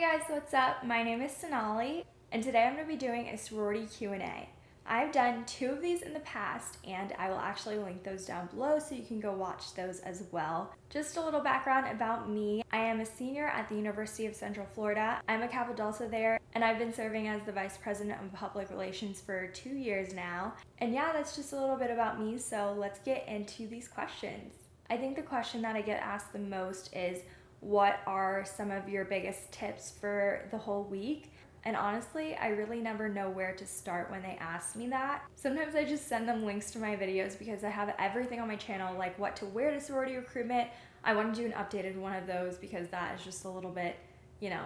Hey guys, what's up? My name is Sonali, and today I'm going to be doing a sorority Q&A. I've done two of these in the past, and I will actually link those down below so you can go watch those as well. Just a little background about me. I am a senior at the University of Central Florida. I'm a Kappa Delta there, and I've been serving as the Vice President of Public Relations for two years now. And yeah, that's just a little bit about me, so let's get into these questions. I think the question that I get asked the most is, what are some of your biggest tips for the whole week? And honestly, I really never know where to start when they ask me that. Sometimes I just send them links to my videos because I have everything on my channel, like what to wear to sorority recruitment. I want to do an updated one of those because that is just a little bit, you know,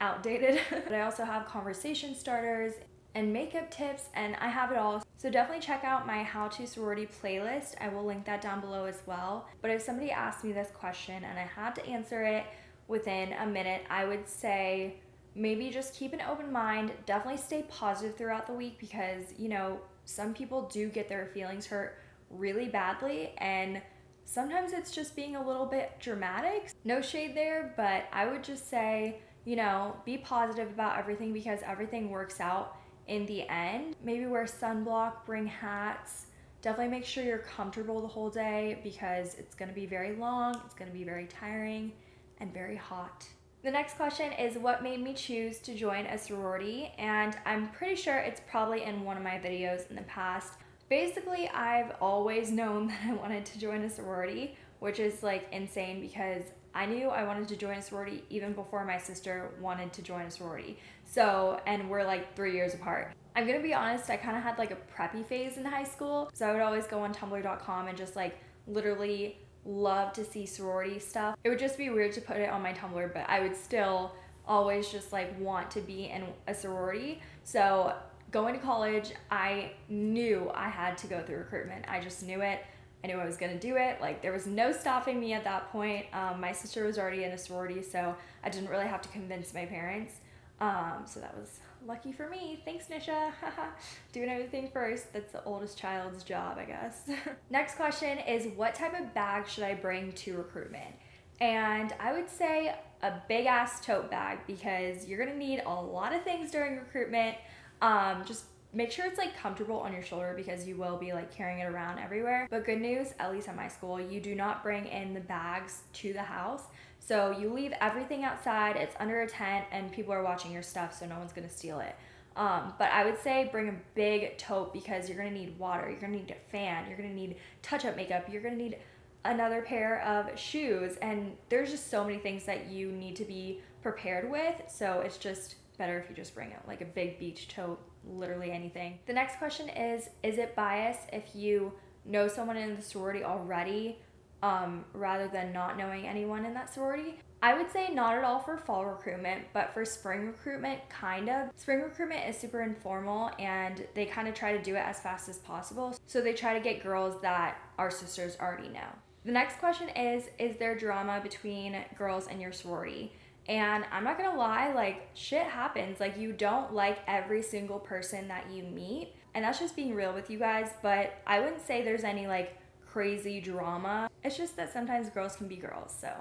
outdated. but I also have conversation starters and makeup tips and I have it all. So definitely check out my how to sorority playlist. I will link that down below as well. But if somebody asked me this question and I had to answer it within a minute, I would say maybe just keep an open mind. Definitely stay positive throughout the week because, you know, some people do get their feelings hurt really badly and sometimes it's just being a little bit dramatic. No shade there, but I would just say, you know, be positive about everything because everything works out in the end. Maybe wear sunblock, bring hats. Definitely make sure you're comfortable the whole day because it's gonna be very long, it's gonna be very tiring, and very hot. The next question is what made me choose to join a sorority? And I'm pretty sure it's probably in one of my videos in the past. Basically, I've always known that I wanted to join a sorority, which is like insane because I knew I wanted to join a sorority even before my sister wanted to join a sorority. So, and we're like three years apart. I'm gonna be honest, I kind of had like a preppy phase in high school. So I would always go on tumblr.com and just like literally love to see sorority stuff. It would just be weird to put it on my Tumblr, but I would still always just like want to be in a sorority. So going to college, I knew I had to go through recruitment. I just knew it. I knew I was gonna do it. Like there was no stopping me at that point. Um, my sister was already in a sorority, so I didn't really have to convince my parents. Um, so that was lucky for me. Thanks, Nisha. Doing everything first. That's the oldest child's job, I guess. Next question is what type of bag should I bring to recruitment? And I would say a big ass tote bag because you're gonna need a lot of things during recruitment. Um, just make sure it's like comfortable on your shoulder because you will be like carrying it around everywhere. But good news, at least at my school, you do not bring in the bags to the house. So you leave everything outside, it's under a tent, and people are watching your stuff, so no one's gonna steal it. Um, but I would say bring a big tote because you're gonna need water, you're gonna need a fan, you're gonna need touch up makeup, you're gonna need another pair of shoes, and there's just so many things that you need to be prepared with. So it's just better if you just bring it like a big beach tote, literally anything. The next question is Is it bias if you know someone in the sorority already um, rather than not knowing anyone in that sorority? I would say not at all for fall recruitment, but for spring recruitment, kind of. Spring recruitment is super informal and they kind of try to do it as fast as possible. So they try to get girls that our sisters already know. The next question is Is there drama between girls in your sorority? And I'm not gonna lie, like shit happens. Like you don't like every single person that you meet. And that's just being real with you guys. But I wouldn't say there's any like crazy drama. It's just that sometimes girls can be girls. So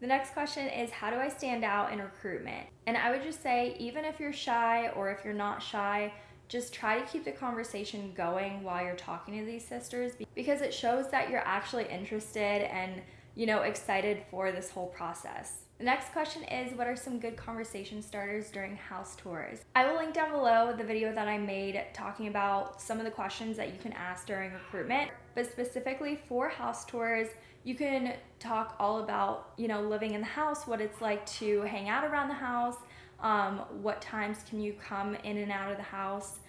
the next question is how do I stand out in recruitment? And I would just say, even if you're shy or if you're not shy, just try to keep the conversation going while you're talking to these sisters because it shows that you're actually interested and, you know, excited for this whole process. The next question is what are some good conversation starters during house tours? I will link down below the video that I made talking about some of the questions that you can ask during recruitment, but specifically for house tours, you can talk all about, you know, living in the house, what it's like to hang out around the house, um, what times can you come in and out of the house,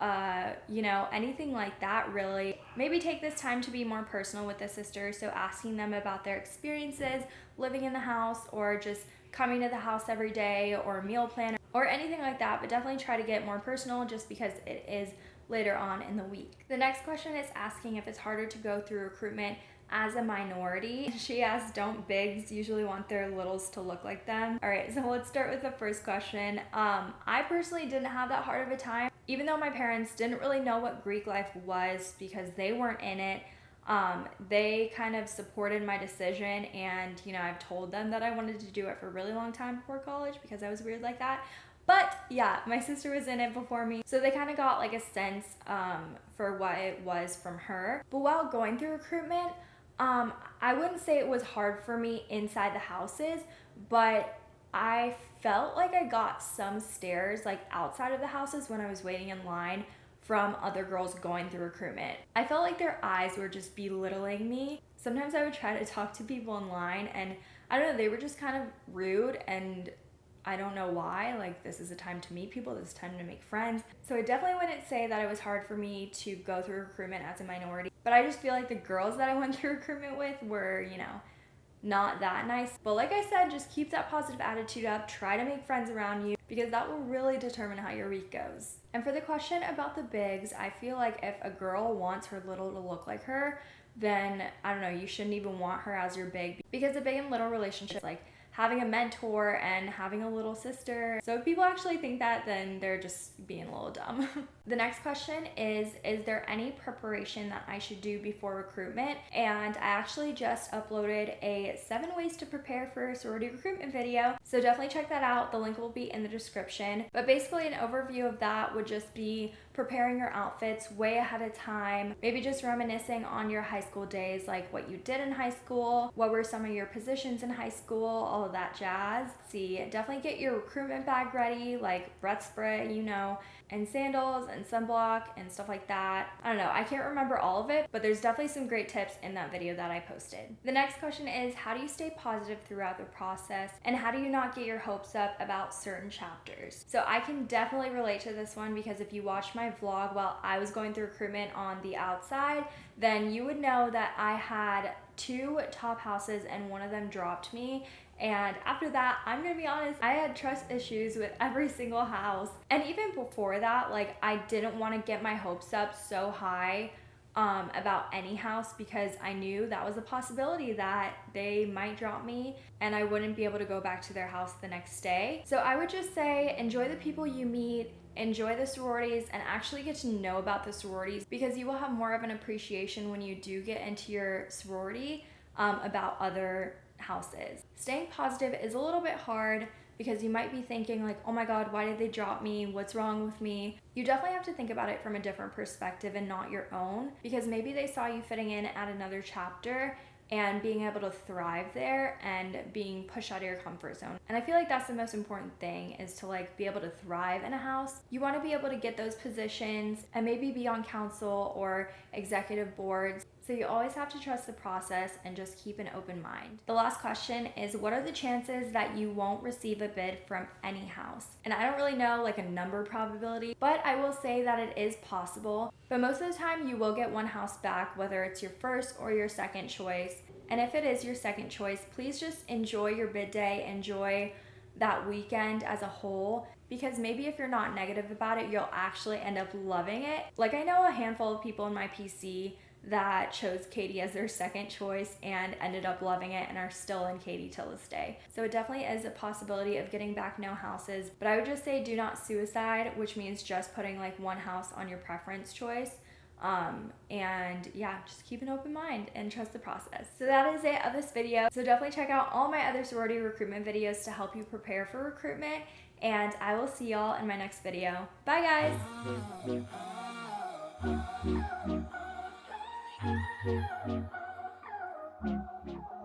uh, you know, anything like that really. Maybe take this time to be more personal with the sisters, so asking them about their experiences living in the house or just coming to the house every day or meal plan or anything like that, but definitely try to get more personal just because it is later on in the week. The next question is asking if it's harder to go through recruitment as a minority. She asks, don't bigs usually want their littles to look like them? All right, so let's start with the first question. Um, I personally didn't have that hard of a time even though my parents didn't really know what Greek life was because they weren't in it, Um, they kind of supported my decision, and you know, I've told them that I wanted to do it for a really long time before college because I was weird like that. But yeah, my sister was in it before me, so they kind of got like a sense um, for what it was from her. But while going through recruitment, um, I wouldn't say it was hard for me inside the houses, but I felt like I got some stares like outside of the houses when I was waiting in line from other girls going through recruitment. I felt like their eyes were just belittling me. Sometimes I would try to talk to people in line and I don't know, they were just kind of rude and I don't know why. Like, this is a time to meet people, this is time to make friends. So, I definitely wouldn't say that it was hard for me to go through recruitment as a minority, but I just feel like the girls that I went through recruitment with were, you know, not that nice. But like I said, just keep that positive attitude up. Try to make friends around you because that will really determine how your week goes. And for the question about the bigs, I feel like if a girl wants her little to look like her, then I don't know, you shouldn't even want her as your big because a big and little relationship like having a mentor and having a little sister. So if people actually think that, then they're just being a little dumb. the next question is Is there any preparation that I should do before recruitment? And I actually just uploaded a seven ways to prepare for sorority recruitment video. So definitely check that out. The link will be in the description. But basically, an overview of that would just be preparing your outfits way ahead of time, maybe just reminiscing on your high school days, like what you did in high school, what were some of your positions in high school, all of that jazz. See, definitely get your recruitment bag ready, like breath spray, you know, and sandals and sunblock and stuff like that. I don't know, I can't remember all of it, but there's definitely some great tips in that video that I posted. The next question is how do you stay positive throughout the process and how do you not get your hopes up about certain chapters? So I can definitely relate to this one because if you watch my vlog while I was going through recruitment on the outside, then you would know that I had two top houses and one of them dropped me and after that, I'm gonna be honest, I had trust issues with every single house. And even before that, like I didn't wanna get my hopes up so high um, about any house because I knew that was a possibility that they might drop me and I wouldn't be able to go back to their house the next day. So I would just say enjoy the people you meet, enjoy the sororities, and actually get to know about the sororities because you will have more of an appreciation when you do get into your sorority um, about other houses. Staying positive is a little bit hard because you might be thinking like, "Oh my god, why did they drop me? What's wrong with me?" You definitely have to think about it from a different perspective and not your own because maybe they saw you fitting in at another chapter and being able to thrive there and being pushed out of your comfort zone. And I feel like that's the most important thing is to like be able to thrive in a house. You want to be able to get those positions and maybe be on council or executive boards so you always have to trust the process and just keep an open mind. The last question is what are the chances that you won't receive a bid from any house? And I don't really know like a number probability, but I will say that it is possible. But most of the time you will get one house back, whether it's your first or your second choice. And if it is your second choice, please just enjoy your bid day, enjoy that weekend as a whole because maybe if you're not negative about it, you'll actually end up loving it. Like I know a handful of people in my PC that chose KD as their second choice and ended up loving it and are still in KD till this day. So it definitely is a possibility of getting back no houses, but I would just say do not suicide, which means just putting like one house on your preference choice. Um, and yeah, just keep an open mind and trust the process. So that is it of this video. So definitely check out all my other sorority recruitment videos to help you prepare for recruitment and I will see y'all in my next video. Bye guys! Thank you.